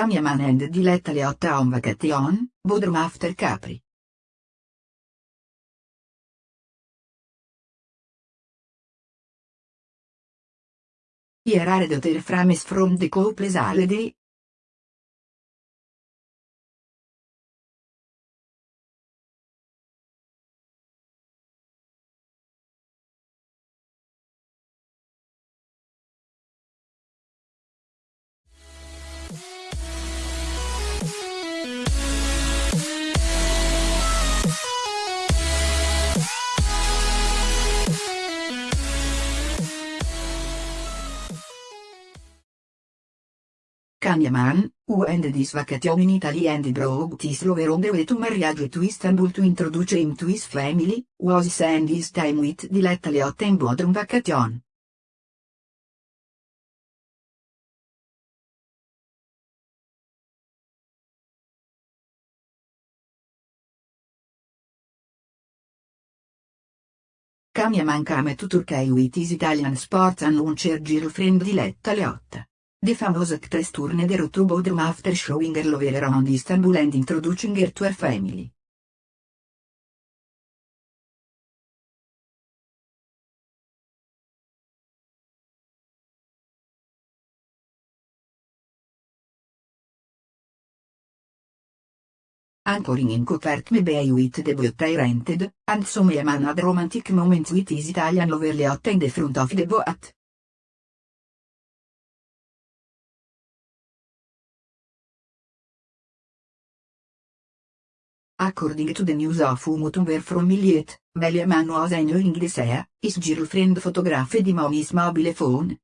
Cameraman and Diletta Leotta on vacation, Bodrum after Capri. Here are the frames from the couple's holiday, Kanyaman, who ended his vacation in Italy and brought his lover on the way to marriage to Istanbul to introduce him to his family, was spend his time with Diletta Leotta in Bodrum vacation. Kanyaman came to Turkey with his Italian sports announcer girlfriend Diletta Leotta. The famous actress turned her to Bodrum after showing her love around Istanbul and introducing her to her family. Anchoring in Copertme Bay with the boat rented, and some had romantic moments with his Italian lover Leotta in the front of the boat. According to the news of Umutumber from Millet, Beliaman was enjoying the sea, his girlfriend photographed him on his mobile phone,